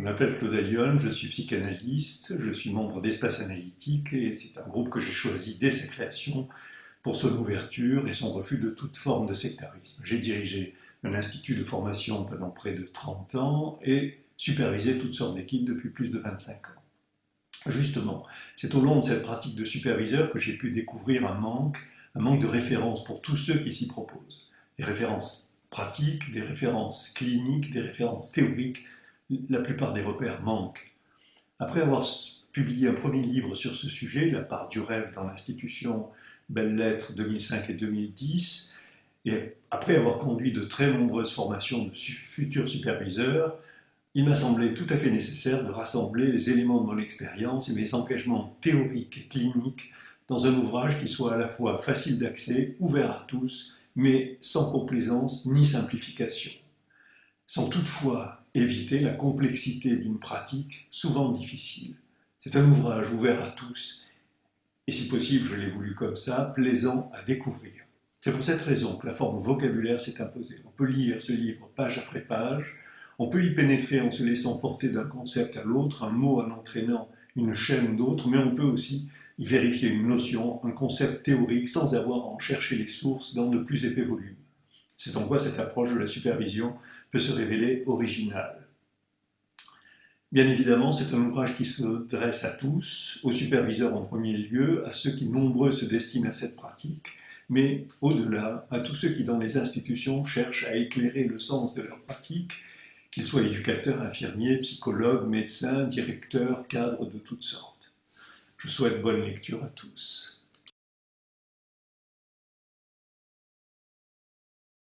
Je m'appelle Claude Allion, je suis psychanalyste, je suis membre d'Espace Analytique et c'est un groupe que j'ai choisi dès sa création pour son ouverture et son refus de toute forme de sectarisme. J'ai dirigé un institut de formation pendant près de 30 ans et supervisé toutes sortes d'équipes depuis plus de 25 ans. Justement, c'est au long de cette pratique de superviseur que j'ai pu découvrir un manque, un manque de références pour tous ceux qui s'y proposent. Des références pratiques, des références cliniques, des références théoriques, la plupart des repères manquent. Après avoir publié un premier livre sur ce sujet, La part du rêve dans l'institution, Belles Lettres 2005 et 2010, et après avoir conduit de très nombreuses formations de futurs superviseurs, il m'a semblé tout à fait nécessaire de rassembler les éléments de mon expérience et mes engagements théoriques et cliniques dans un ouvrage qui soit à la fois facile d'accès, ouvert à tous, mais sans complaisance ni simplification, sans toutefois éviter la complexité d'une pratique souvent difficile. C'est un ouvrage ouvert à tous, et si possible, je l'ai voulu comme ça, plaisant à découvrir. C'est pour cette raison que la forme vocabulaire s'est imposée. On peut lire ce livre page après page, on peut y pénétrer en se laissant porter d'un concept à l'autre, un mot en entraînant une chaîne d'autres, mais on peut aussi y vérifier une notion, un concept théorique, sans avoir à en chercher les sources dans de plus épais volumes. C'est en quoi cette approche de la supervision peut se révéler originale. Bien évidemment, c'est un ouvrage qui se dresse à tous, aux superviseurs en premier lieu, à ceux qui nombreux se destinent à cette pratique, mais au-delà, à tous ceux qui dans les institutions cherchent à éclairer le sens de leur pratique qu'ils soient éducateurs, infirmiers, psychologues, médecins, directeurs, cadres de toutes sortes. Je souhaite bonne lecture à tous.